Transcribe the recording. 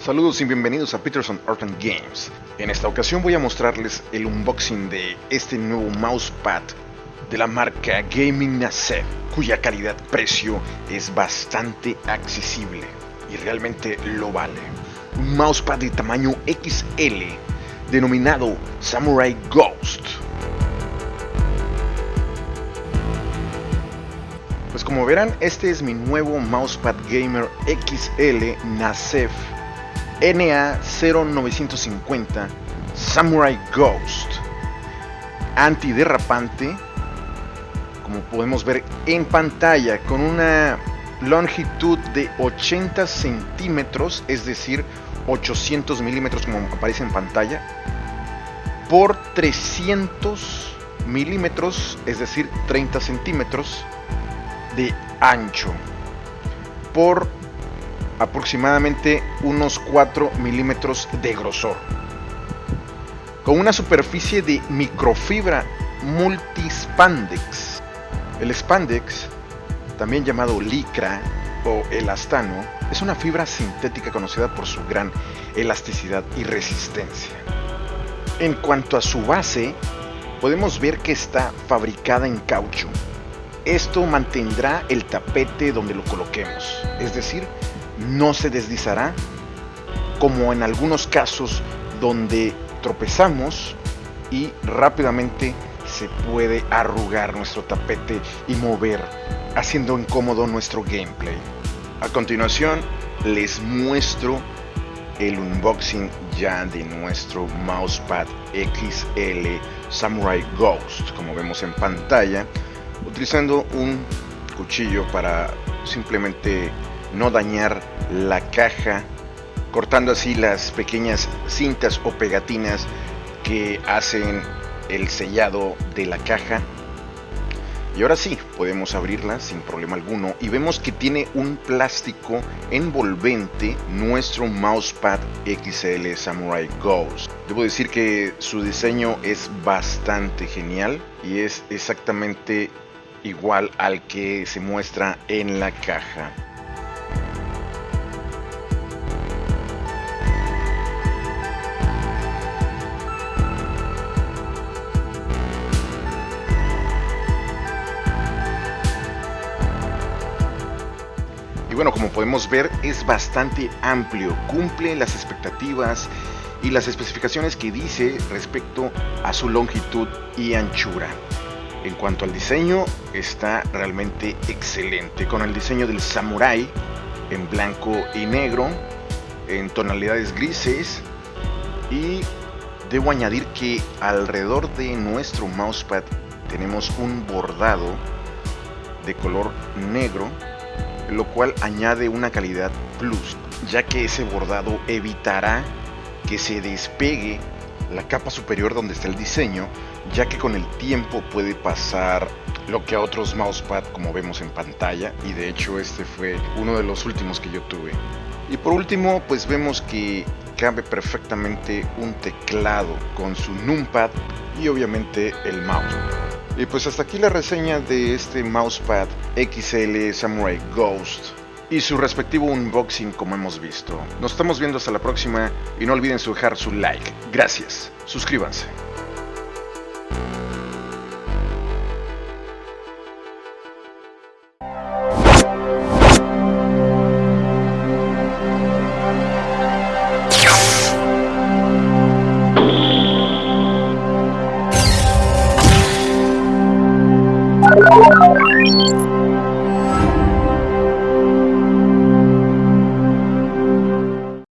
Saludos y bienvenidos a Peterson Art and Games. En esta ocasión voy a mostrarles el unboxing de este nuevo mousepad de la marca Gaming Nacef, cuya calidad-precio es bastante accesible y realmente lo vale. Un mousepad de tamaño XL denominado Samurai Ghost. Como verán, este es mi nuevo mousepad gamer XL Nacef NA0950 Samurai Ghost. Antiderrapante como podemos ver en pantalla con una longitud de 80 centímetros es decir 800 milímetros como aparece en pantalla por 300 milímetros es decir 30 centímetros de ancho por aproximadamente unos 4 milímetros de grosor. Con una superficie de microfibra multispandex. El spandex, también llamado licra o elastano, es una fibra sintética conocida por su gran elasticidad y resistencia. En cuanto a su base, podemos ver que está fabricada en caucho. Esto mantendrá el tapete donde lo coloquemos, es decir, no se deslizará, como en algunos casos donde tropezamos y rápidamente se puede arrugar nuestro tapete y mover, haciendo incómodo nuestro gameplay. A continuación les muestro el unboxing ya de nuestro mousepad XL Samurai Ghost, como vemos en pantalla, utilizando un cuchillo para simplemente no dañar la caja, cortando así las pequeñas cintas o pegatinas que hacen el sellado de la caja. Y ahora sí, podemos abrirla sin problema alguno y vemos que tiene un plástico envolvente nuestro mousepad XL Samurai Ghost. Debo decir que su diseño es bastante genial y es exactamente igual al que se muestra en la caja. Bueno, como podemos ver es bastante amplio, cumple las expectativas y las especificaciones que dice respecto a su longitud y anchura. En cuanto al diseño, está realmente excelente, con el diseño del samurai en blanco y negro, en tonalidades grises y debo añadir que alrededor de nuestro mousepad tenemos un bordado de color negro lo cual añade una calidad plus, ya que ese bordado evitará que se despegue la capa superior donde está el diseño, ya que con el tiempo puede pasar lo que a otros mousepad como vemos en pantalla y de hecho este fue uno de los últimos que yo tuve. Y por último pues vemos que cabe perfectamente un teclado con su numpad y obviamente el mouse. Y pues hasta aquí la reseña de este mousepad XL Samurai Ghost y su respectivo unboxing como hemos visto. Nos estamos viendo hasta la próxima y no olviden dejar su like. Gracias. Suscríbanse. Música